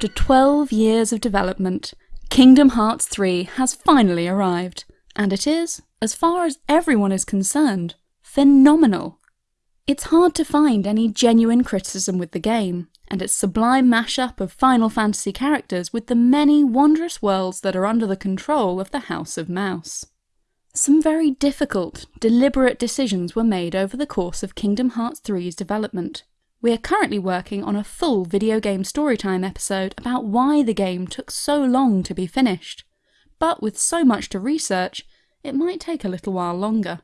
After 12 years of development, Kingdom Hearts 3 has finally arrived, and it is, as far as everyone is concerned, phenomenal. It's hard to find any genuine criticism with the game, and its sublime mashup of Final Fantasy characters with the many wondrous worlds that are under the control of the House of Mouse. Some very difficult, deliberate decisions were made over the course of Kingdom Hearts 3's development, we are currently working on a full video game storytime episode about why the game took so long to be finished, but with so much to research, it might take a little while longer.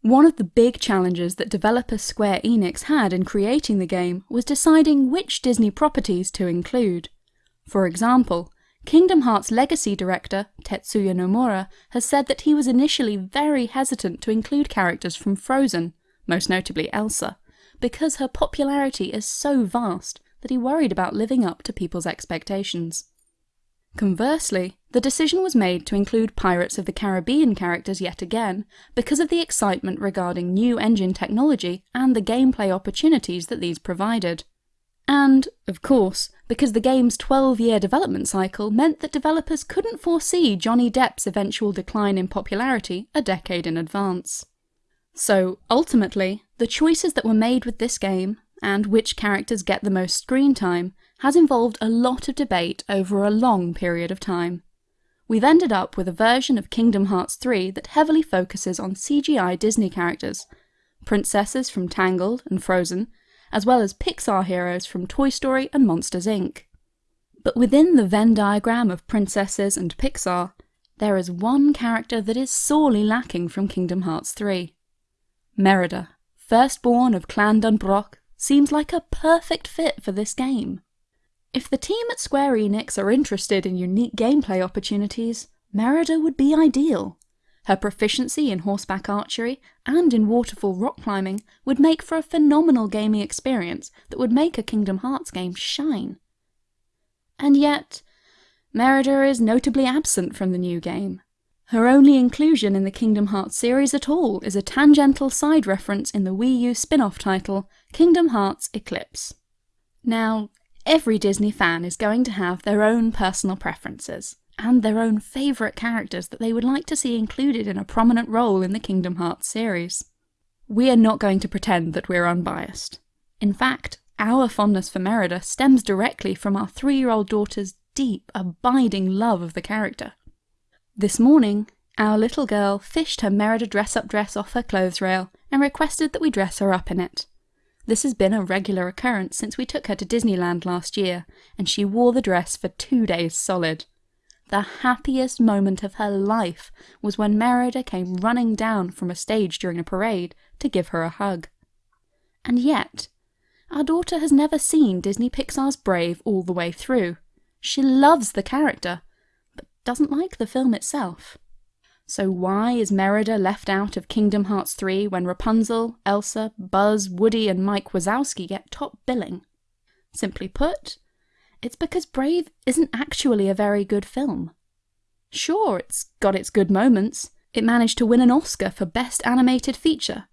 One of the big challenges that developer Square Enix had in creating the game was deciding which Disney properties to include. For example, Kingdom Hearts Legacy director Tetsuya Nomura has said that he was initially very hesitant to include characters from Frozen, most notably Elsa, because her popularity is so vast that he worried about living up to people's expectations. Conversely, the decision was made to include Pirates of the Caribbean characters yet again, because of the excitement regarding new engine technology and the gameplay opportunities that these provided. And, of course, because the game's 12-year development cycle meant that developers couldn't foresee Johnny Depp's eventual decline in popularity a decade in advance. So, ultimately, the choices that were made with this game, and which characters get the most screen time, has involved a lot of debate over a long period of time. We've ended up with a version of Kingdom Hearts 3 that heavily focuses on CGI Disney characters, princesses from Tangled and Frozen, as well as Pixar heroes from Toy Story and Monsters Inc. But within the Venn diagram of princesses and Pixar, there is one character that is sorely lacking from Kingdom Hearts 3. Merida, firstborn of Clan DunBroch, seems like a perfect fit for this game. If the team at Square Enix are interested in unique gameplay opportunities, Merida would be ideal. Her proficiency in horseback archery and in waterfall rock climbing would make for a phenomenal gaming experience that would make a Kingdom Hearts game shine. And yet, Merida is notably absent from the new game. Her only inclusion in the Kingdom Hearts series at all is a tangential side reference in the Wii U spin-off title, Kingdom Hearts Eclipse. Now, every Disney fan is going to have their own personal preferences, and their own favourite characters that they would like to see included in a prominent role in the Kingdom Hearts series. We are not going to pretend that we're unbiased. In fact, our fondness for Merida stems directly from our three-year-old daughter's deep, abiding love of the character. This morning, our little girl fished her Merida dress-up dress off her clothes rail and requested that we dress her up in it. This has been a regular occurrence since we took her to Disneyland last year, and she wore the dress for two days solid. The happiest moment of her life was when Merida came running down from a stage during a parade to give her a hug. And yet, our daughter has never seen Disney Pixar's Brave all the way through. She loves the character, doesn't like the film itself. So why is Merida left out of Kingdom Hearts 3 when Rapunzel, Elsa, Buzz, Woody and Mike Wazowski get top billing? Simply put, it's because Brave isn't actually a very good film. Sure, it's got its good moments. It managed to win an Oscar for Best Animated Feature,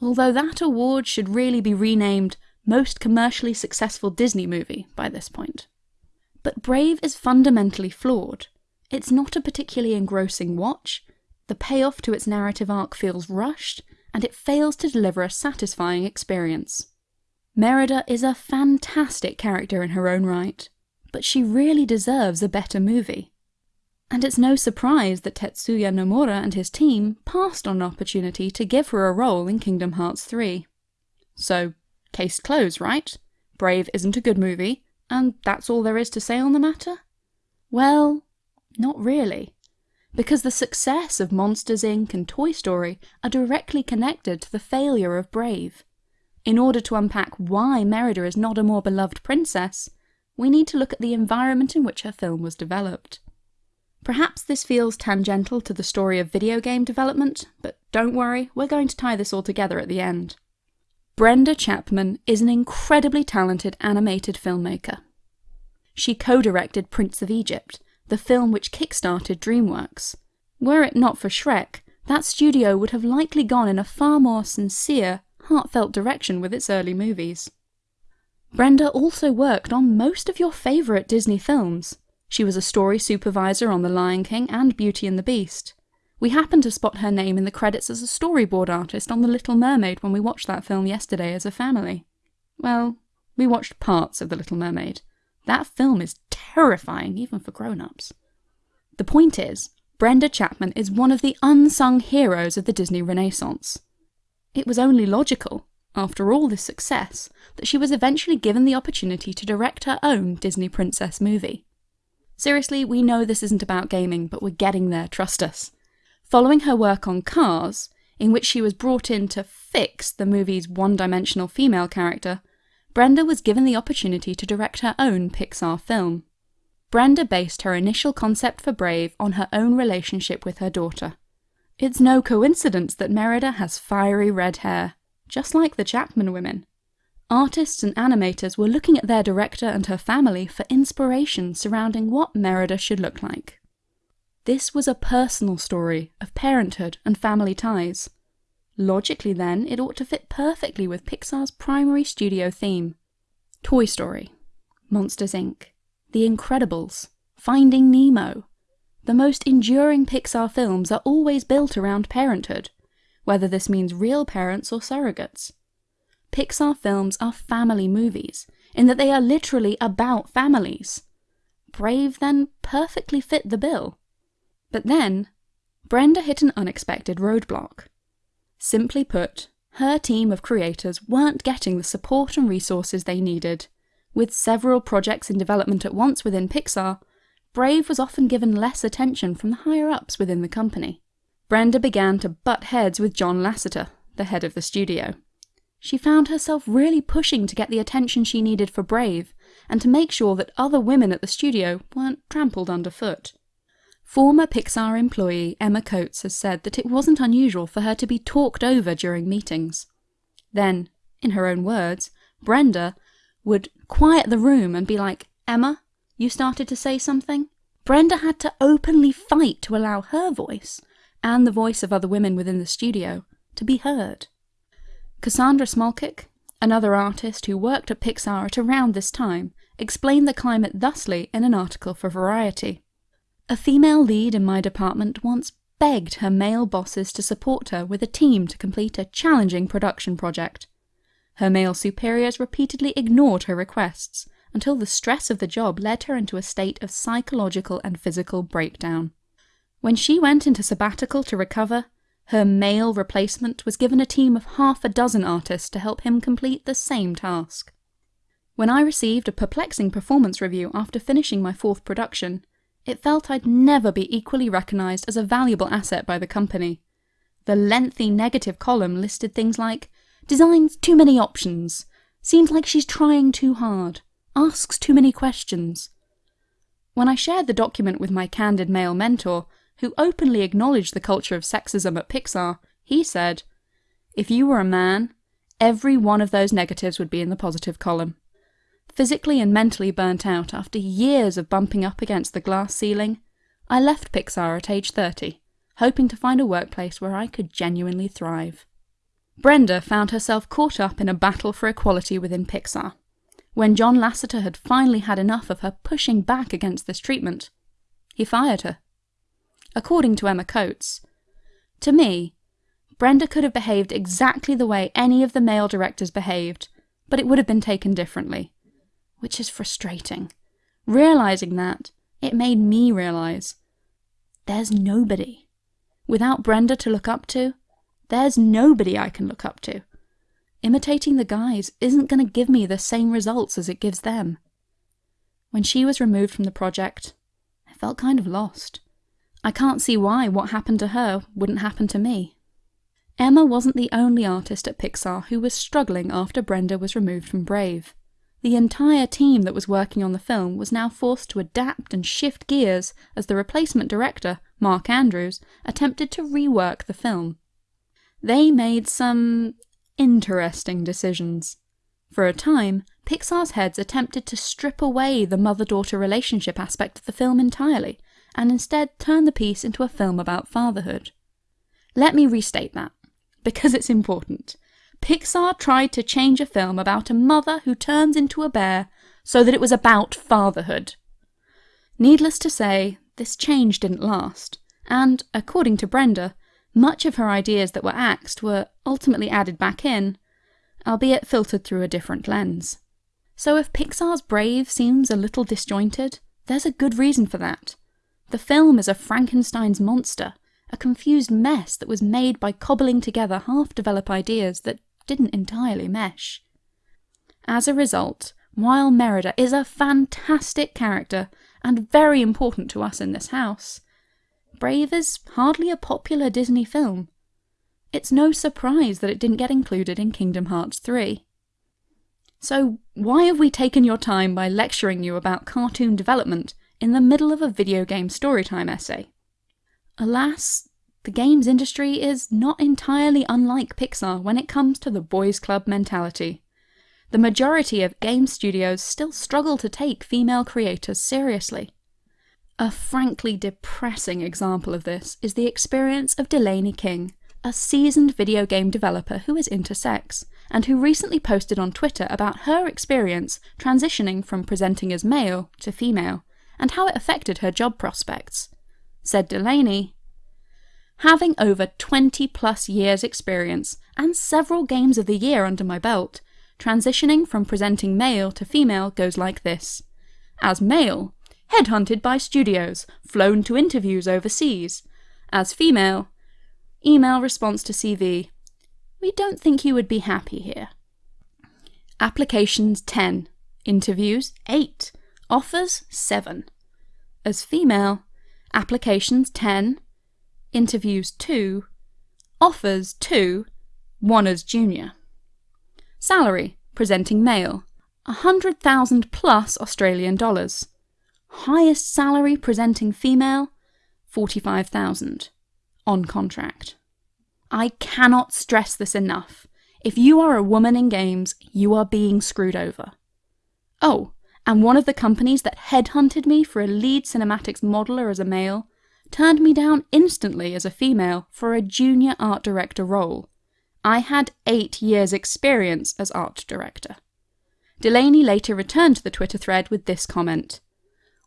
although that award should really be renamed Most Commercially Successful Disney Movie by this point. But Brave is fundamentally flawed. It's not a particularly engrossing watch, the payoff to its narrative arc feels rushed, and it fails to deliver a satisfying experience. Merida is a fantastic character in her own right, but she really deserves a better movie. And it's no surprise that Tetsuya Nomura and his team passed on an opportunity to give her a role in Kingdom Hearts 3. So, case closed, right? Brave isn't a good movie, and that's all there is to say on the matter? Well, not really. Because the success of Monsters Inc. and Toy Story are directly connected to the failure of Brave. In order to unpack why Merida is not a more beloved princess, we need to look at the environment in which her film was developed. Perhaps this feels tangential to the story of video game development, but don't worry, we're going to tie this all together at the end. Brenda Chapman is an incredibly talented animated filmmaker. She co-directed Prince of Egypt, the film which kickstarted DreamWorks. Were it not for Shrek, that studio would have likely gone in a far more sincere, heartfelt direction with its early movies. Brenda also worked on most of your favourite Disney films. She was a story supervisor on The Lion King and Beauty and the Beast. We happened to spot her name in the credits as a storyboard artist on The Little Mermaid when we watched that film yesterday as a family. Well, we watched parts of The Little Mermaid. That film is terrifying, even for grown-ups. The point is, Brenda Chapman is one of the unsung heroes of the Disney Renaissance. It was only logical, after all this success, that she was eventually given the opportunity to direct her own Disney princess movie. Seriously, we know this isn't about gaming, but we're getting there, trust us. Following her work on Cars, in which she was brought in to fix the movie's one-dimensional female character, Brenda was given the opportunity to direct her own Pixar film. Brenda based her initial concept for Brave on her own relationship with her daughter. It's no coincidence that Merida has fiery red hair, just like the Chapman women. Artists and animators were looking at their director and her family for inspiration surrounding what Merida should look like. This was a personal story of parenthood and family ties. Logically then, it ought to fit perfectly with Pixar's primary studio theme. Toy Story, Monsters Inc., The Incredibles, Finding Nemo. The most enduring Pixar films are always built around parenthood, whether this means real parents or surrogates. Pixar films are family movies, in that they are literally about families. Brave then perfectly fit the bill. But then, Brenda hit an unexpected roadblock. Simply put, her team of creators weren't getting the support and resources they needed. With several projects in development at once within Pixar, Brave was often given less attention from the higher-ups within the company. Brenda began to butt heads with John Lasseter, the head of the studio. She found herself really pushing to get the attention she needed for Brave, and to make sure that other women at the studio weren't trampled underfoot. Former Pixar employee Emma Coats has said that it wasn't unusual for her to be talked over during meetings. Then, in her own words, Brenda would quiet the room and be like, Emma, you started to say something? Brenda had to openly fight to allow her voice, and the voice of other women within the studio, to be heard. Cassandra Smolcic, another artist who worked at Pixar at around this time, explained the climate thusly in an article for Variety. A female lead in my department once begged her male bosses to support her with a team to complete a challenging production project. Her male superiors repeatedly ignored her requests, until the stress of the job led her into a state of psychological and physical breakdown. When she went into sabbatical to recover, her male replacement was given a team of half a dozen artists to help him complete the same task. When I received a perplexing performance review after finishing my fourth production, it felt I'd never be equally recognised as a valuable asset by the company. The lengthy negative column listed things like, designs too many options, seems like she's trying too hard, asks too many questions. When I shared the document with my candid male mentor, who openly acknowledged the culture of sexism at Pixar, he said, If you were a man, every one of those negatives would be in the positive column physically and mentally burnt out after years of bumping up against the glass ceiling, I left Pixar at age 30, hoping to find a workplace where I could genuinely thrive. Brenda found herself caught up in a battle for equality within Pixar. When John Lasseter had finally had enough of her pushing back against this treatment, he fired her. According to Emma Coats, to me, Brenda could have behaved exactly the way any of the male directors behaved, but it would have been taken differently which is frustrating. Realizing that, it made me realize there's nobody. Without Brenda to look up to, there's nobody I can look up to. Imitating the guys isn't going to give me the same results as it gives them. When she was removed from the project, I felt kind of lost. I can't see why what happened to her wouldn't happen to me. Emma wasn't the only artist at Pixar who was struggling after Brenda was removed from Brave. The entire team that was working on the film was now forced to adapt and shift gears as the replacement director, Mark Andrews, attempted to rework the film. They made some interesting decisions. For a time, Pixar's heads attempted to strip away the mother-daughter relationship aspect of the film entirely, and instead turn the piece into a film about fatherhood. Let me restate that, because it's important. Pixar tried to change a film about a mother who turns into a bear so that it was about fatherhood. Needless to say, this change didn't last, and, according to Brenda, much of her ideas that were axed were ultimately added back in, albeit filtered through a different lens. So if Pixar's Brave seems a little disjointed, there's a good reason for that. The film is a Frankenstein's monster, a confused mess that was made by cobbling together half-developed ideas that didn't entirely mesh. As a result, while Merida is a fantastic character and very important to us in this house, Brave is hardly a popular Disney film. It's no surprise that it didn't get included in Kingdom Hearts 3. So why have we taken your time by lecturing you about cartoon development in the middle of a video game storytime essay? Alas, the games industry is not entirely unlike Pixar when it comes to the boys club mentality. The majority of game studios still struggle to take female creators seriously. A frankly depressing example of this is the experience of Delaney King, a seasoned video game developer who is intersex, and who recently posted on Twitter about her experience transitioning from presenting as male to female, and how it affected her job prospects. Said Delaney, Having over 20 plus years experience and several games of the year under my belt, transitioning from presenting male to female goes like this. As male, headhunted by studios, flown to interviews overseas. As female, email response to CV, we don't think you would be happy here. Applications 10, interviews 8, offers 7. As female, applications 10, interviews 2, offers 2, 1 as junior. Salary, presenting male, 100,000 plus Australian dollars. Highest salary presenting female, 45,000 on contract. I cannot stress this enough. If you are a woman in games, you are being screwed over. Oh, and one of the companies that headhunted me for a lead cinematics modeler as a male turned me down instantly as a female for a junior art director role. I had eight years' experience as art director. Delaney later returned to the Twitter thread with this comment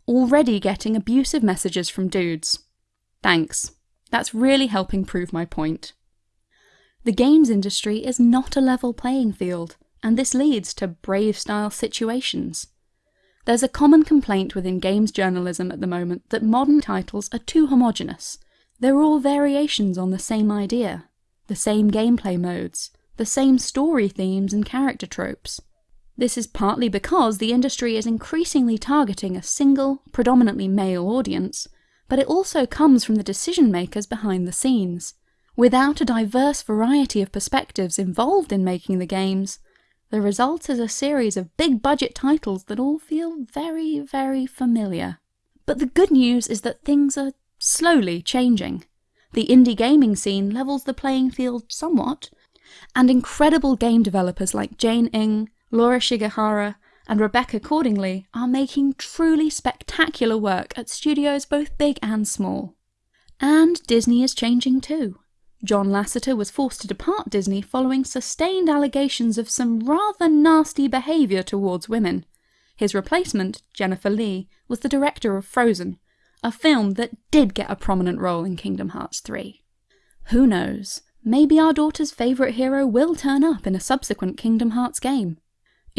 Already getting abusive messages from dudes. Thanks. That's really helping prove my point. The games industry is not a level playing field, and this leads to brave-style situations. There's a common complaint within games journalism at the moment that modern titles are too homogenous. They're all variations on the same idea, the same gameplay modes, the same story themes and character tropes. This is partly because the industry is increasingly targeting a single, predominantly male audience, but it also comes from the decision makers behind the scenes. Without a diverse variety of perspectives involved in making the games, the result is a series of big budget titles that all feel very, very familiar. But the good news is that things are slowly changing. The indie gaming scene levels the playing field somewhat, and incredible game developers like Jane Ng, Laura Shigehara, and Rebecca Cordingley are making truly spectacular work at studios both big and small. And Disney is changing too. John Lasseter was forced to depart Disney following sustained allegations of some rather nasty behaviour towards women. His replacement, Jennifer Lee, was the director of Frozen, a film that did get a prominent role in Kingdom Hearts 3. Who knows, maybe our daughter's favourite hero will turn up in a subsequent Kingdom Hearts game.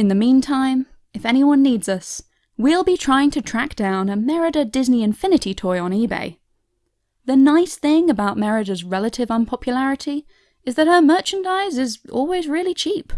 In the meantime, if anyone needs us, we'll be trying to track down a Merida Disney Infinity toy on eBay. The nice thing about Merida's relative unpopularity is that her merchandise is always really cheap.